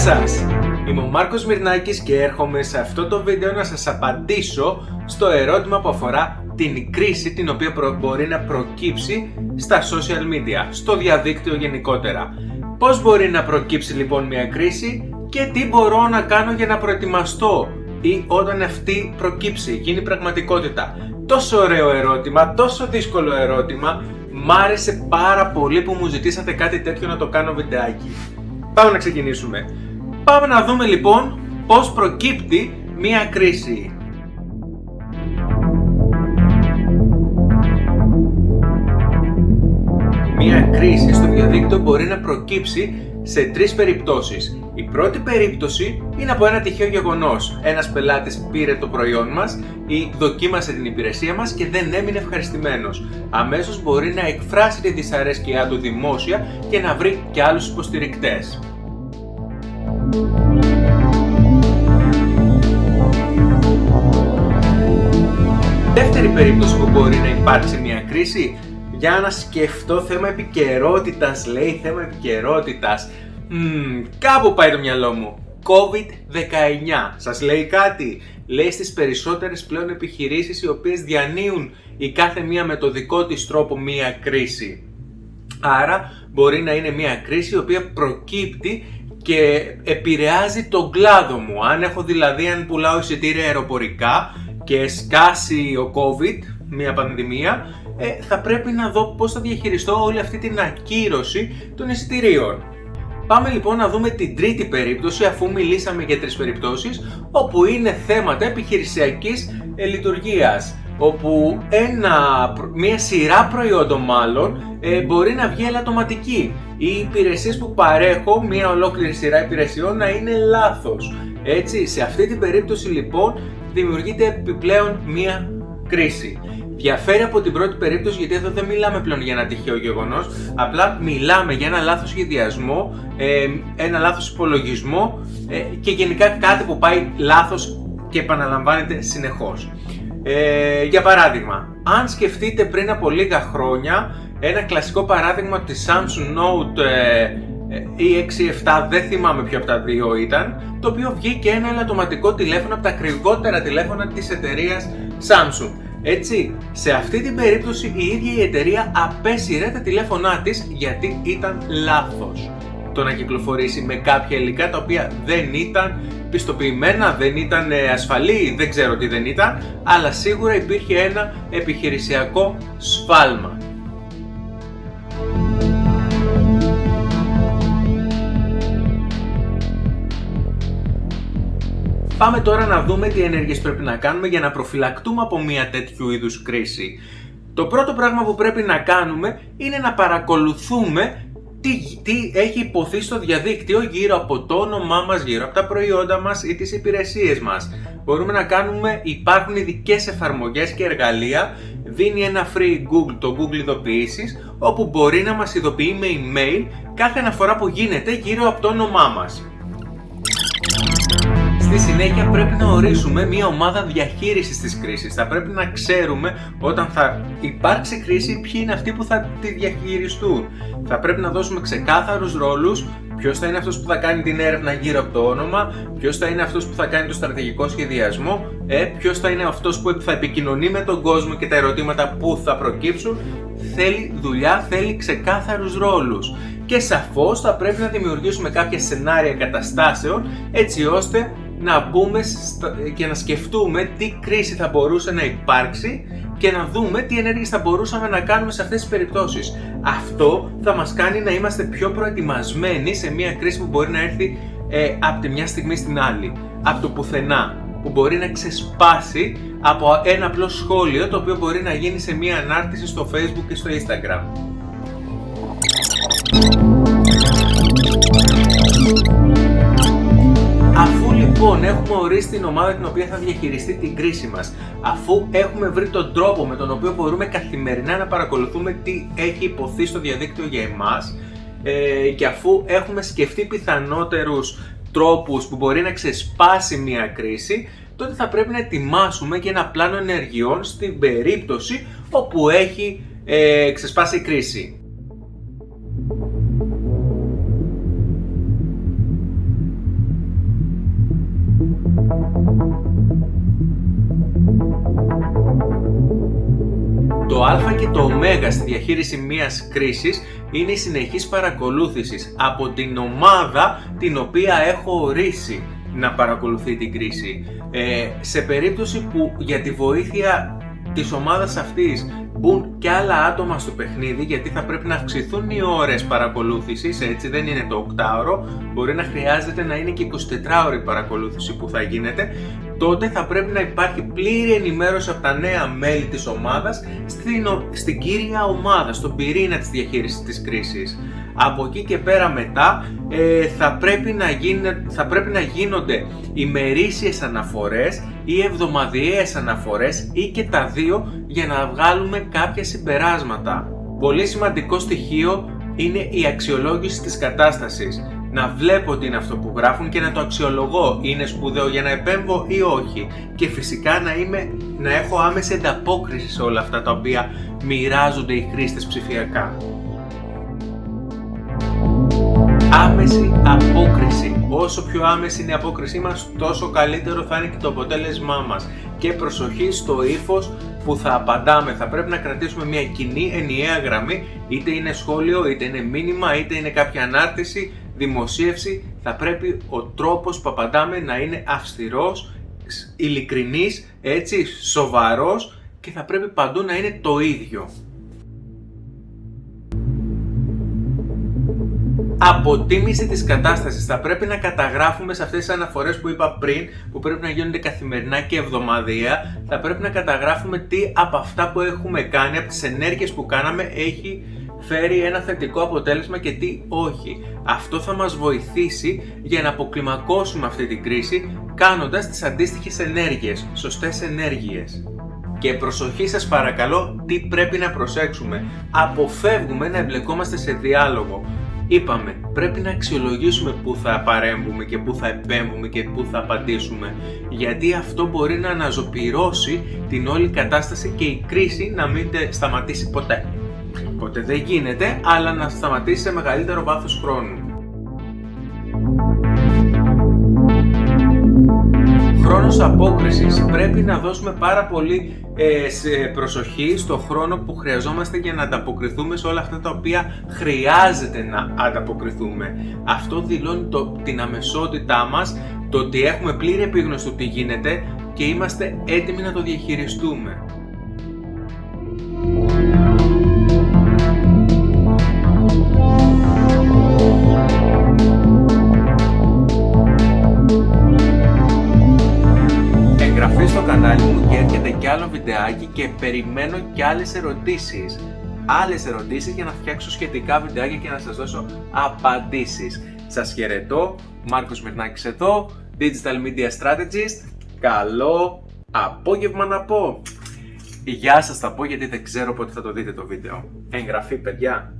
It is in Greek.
σας! Είμαι ο Μάρκος Μυρνάκης και έρχομαι σε αυτό το βίντεο να σας απαντήσω στο ερώτημα που αφορά την κρίση την οποία μπορεί να προκύψει στα social media, στο διαδίκτυο γενικότερα. Πώς μπορεί να προκύψει λοιπόν μια κρίση και τι μπορώ να κάνω για να προετοιμαστώ ή όταν αυτή προκύψει, γίνει πραγματικότητα. Τόσο ωραίο ερώτημα, τόσο δύσκολο ερώτημα, μ' άρεσε πάρα πολύ που μου ζητήσατε κάτι τέτοιο να το κάνω βιντεάκι. Πάμε να ξεκινήσουμε. Πάμε να δούμε λοιπόν πώς προκύπτει μία κρίση. Μία κρίση στο διαδίκτυο μπορεί να προκύψει σε τρεις περιπτώσεις. Η πρώτη περίπτωση είναι από ένα τυχαίο γεγονός. Ένας πελάτης πήρε το προϊόν μας ή δοκίμασε την υπηρεσία μας και δεν έμεινε ευχαριστημένος. Αμέσως μπορεί να εκφράσει τη δυσαρέσκειά του δημόσια και να βρει και άλλους υποστηρικτές. Δεύτερη περίπτωση που μπορεί να υπάρξει μια κρίση για να σκεφτώ θέμα επικαιρότητας, λέει θέμα επικαιρότητας. Mm, κάπου πάει το μυαλό μου. COVID-19. Σας λέει κάτι; Λέει στις περισσότερες πλέον επιχειρήσεις οι οποίες διανύουν η κάθε μία με το δικό της τρόπο μία κρίση. Άρα μπορεί να είναι μία κρίση η οποία προκύπτει και επηρεάζει τον κλάδο μου. Αν έχω δηλαδή, αν πουλάω εισιτήρια αεροπορικά και σκάσει ο COVID, μια πανδημία, ε, θα πρέπει να δω πώς θα διαχειριστώ όλη αυτή την ακύρωση των εισιτηρίων. Πάμε λοιπόν να δούμε την τρίτη περίπτωση αφού μιλήσαμε για τρεις περιπτώσεις όπου είναι θέματα επιχειρησιακής ε, λειτουργίας όπου ένα, μια σειρά προϊόντων μάλλον ε, μπορεί να βγει ελαττωματική. Οι υπηρεσίες που παρέχω, μια ολόκληρη σειρά υπηρεσιών να είναι λάθος. Έτσι, σε αυτή την περίπτωση λοιπόν δημιουργείται επιπλέον μια κρίση. Διαφέρει από την πρώτη περίπτωση γιατί εδώ δεν μιλάμε πλέον για ένα τυχαίο γεγονός, απλά μιλάμε για ένα λάθος σχεδιασμό, ε, ένα λάθος υπολογισμό ε, και γενικά κάτι που πάει λάθος και επαναλαμβάνεται συνεχώς. Ε, για παράδειγμα, αν σκεφτείτε πριν από λίγα χρόνια ένα κλασικό παράδειγμα της Samsung Note E67, δεν θυμάμαι ποιο από τα δύο ήταν, το οποίο βγήκε ένα ελαττωματικό τηλέφωνο από τα ακριβότερα τηλέφωνα της εταιρείας Samsung. Έτσι, σε αυτή την περίπτωση η ίδια η εταιρεία απέσυρε τα τηλέφωνά της γιατί ήταν λάθος το να κυκλοφορήσει με κάποια υλικά τα οποία δεν ήταν πιστοποιημένα, δεν ήταν ε, ασφαλή, δεν ξέρω τι δεν ήταν, αλλά σίγουρα υπήρχε ένα επιχειρησιακό σφάλμα. Πάμε τώρα να δούμε τι ενέργειες πρέπει να κάνουμε για να προφυλακτούμε από μια τέτοιου είδους κρίση. Το πρώτο πράγμα που πρέπει να κάνουμε είναι να παρακολουθούμε τι, τι έχει υποθεί στο διαδίκτυο γύρω από το όνομά μας, γύρω από τα προϊόντα μας ή τις υπηρεσίες μας. Μπορούμε να κάνουμε, υπάρχουν ειδικές εφαρμογές και εργαλεία, δίνει ένα free Google, το Google ειδοποιήσεις, όπου μπορεί να μας ειδοποιεί με email κάθε αναφορά που γίνεται γύρω από το όνομά μας. Στη συνέχεια πρέπει να ορίσουμε μια ομάδα διαχείρισης της κρίσης. Θα πρέπει να ξέρουμε όταν θα υπάρξει κρίση ποιοι είναι αυτοί που θα τη διαχειριστούν. Θα πρέπει να δώσουμε ξεκάθαρους ρόλους Ποιος θα είναι αυτός που θα κάνει την έρευνα γύρω από το όνομα, ποιος θα είναι αυτός που θα κάνει το στρατηγικό σχεδιασμό, ε, ποιος θα είναι αυτός που θα επικοινωνεί με τον κόσμο και τα ερωτήματα που θα προκύψουν. Θέλει δουλειά, θέλει ξεκάθαρους ρόλους. Και σαφώς θα πρέπει να δημιουργήσουμε κάποια σενάρια καταστάσεων έτσι ώστε να μπούμε και να σκεφτούμε τι κρίση θα μπορούσε να υπάρξει και να δούμε τι ενέργειες θα μπορούσαμε να κάνουμε σε αυτές τις περιπτώσεις. Αυτό θα μας κάνει να είμαστε πιο προετοιμασμένοι σε μια κρίση που μπορεί να έρθει ε, από τη μια στιγμή στην άλλη, από το πουθενά, που μπορεί να ξεσπάσει από ένα απλό σχόλιο το οποίο μπορεί να γίνει σε μια ανάρτηση στο facebook και στο instagram. Λοιπόν, έχουμε ορίσει την ομάδα την οποία θα διαχειριστεί την κρίση μας. Αφού έχουμε βρει τον τρόπο με τον οποίο μπορούμε καθημερινά να παρακολουθούμε τι έχει υποθεί στο διαδίκτυο για εμάς ε, και αφού έχουμε σκεφτεί πιθανότερους τρόπους που μπορεί να ξεσπάσει μια κρίση, τότε θα πρέπει να ετοιμάσουμε και ένα πλάνο ενεργειών στην περίπτωση όπου έχει ε, ξεσπάσει η κρίση. Το α και το ω στη διαχείριση μιας κρίσης είναι η συνεχής παρακολούθησης από την ομάδα την οποία έχω ορίσει να παρακολουθεί την κρίση. Ε, σε περίπτωση που για τη βοήθεια της ομάδας αυτής μπουν και άλλα άτομα στο παιχνίδι γιατί θα πρέπει να αυξηθούν οι ώρες παρακολούθησης, έτσι δεν είναι το 8ωρο, μπορεί να χρειάζεται να είναι και 24ωρη παρακολούθηση που θα γίνεται, τότε θα πρέπει να υπάρχει πλήρη ενημέρωση από τα νέα μέλη της ομάδας στην, στην κύρια ομάδα, στον πυρήνα της διαχείρισης της κρίσης. Από εκεί και πέρα μετά ε, θα, πρέπει να θα πρέπει να γίνονται ημερήσιες αναφορές ή εβδομαδιαίες αναφορές ή και τα δύο για να βγάλουμε κάποια συμπεράσματα. Πολύ σημαντικό στοιχείο είναι η αξιολόγηση της κατάστασης. Να βλέπω τι είναι αυτό που γράφουν και να το αξιολογώ. Είναι σπουδαίο για να επέμβω ή όχι. Και φυσικά να, είμαι, να έχω άμεση ανταπόκριση σε όλα αυτά τα οποία μοιράζονται οι χρήστες ψηφιακά. Άμεση απόκριση. Όσο πιο άμεση είναι η απόκρισή μας, τόσο καλύτερο θα είναι και το αποτέλεσμά μας. Και προσοχή στο ύφος που θα απαντάμε. Θα πρέπει να κρατήσουμε μια κοινή ενιαία γραμμή, είτε είναι σχόλιο, είτε είναι μήνυμα, είτε είναι κάποια ανάρτηση, δημοσίευση. Θα πρέπει ο τρόπος που απαντάμε να είναι αυστηρός, ειλικρινής, έτσι, σοβαρός και θα πρέπει παντού να είναι το ίδιο. αποτίμηση της κατάστασης. Θα πρέπει να καταγράφουμε σε αυτές τις αναφορές που είπα πριν, που πρέπει να γίνονται καθημερινά και εβδομαδία, θα πρέπει να καταγράφουμε τι από αυτά που έχουμε κάνει, από τις ενέργειες που κάναμε, έχει φέρει ένα θετικό αποτέλεσμα και τι όχι. Αυτό θα μας βοηθήσει για να αποκλιμακώσουμε αυτή την κρίση κάνοντας τις αντίστοιχες ενέργειες, σωστές ενέργειες. Και προσοχή σας παρακαλώ τι πρέπει να προσέξουμε. Αποφεύγουμε να εμπλεκόμαστε σε διάλογο. Είπαμε, πρέπει να αξιολογήσουμε πού θα παρέμβουμε και πού θα επέμβουμε και πού θα απαντήσουμε, γιατί αυτό μπορεί να αναζωπυρώσει την όλη κατάσταση και η κρίση να μην σταματήσει ποτέ. Ποτέ δεν γίνεται, αλλά να σταματήσει σε μεγαλύτερο βάθος χρόνου. Χρόνος απόκρισης. Πρέπει να δώσουμε πάρα πολύ ε, σε προσοχή στο χρόνο που χρειαζόμαστε για να ανταποκριθούμε σε όλα αυτά τα οποία χρειάζεται να ανταποκριθούμε. Αυτό δηλώνει το, την αμεσότητά μας, το ότι έχουμε πλήρη επίγνωση του τι γίνεται και είμαστε έτοιμοι να το διαχειριστούμε. βιντεάκι και περιμένω και άλλες ερωτήσεις. Άλλες ερωτήσεις για να φτιάξω σχετικά βιντεάκια και να σας δώσω απαντήσεις. Σας χαιρετώ, Μάρκος Μυρνάκης εδώ, Digital Media Strategist. Καλό απόγευμα να πω. Γεια σας θα πω γιατί δεν ξέρω πότε θα το δείτε το βίντεο. Εγγραφή παιδιά.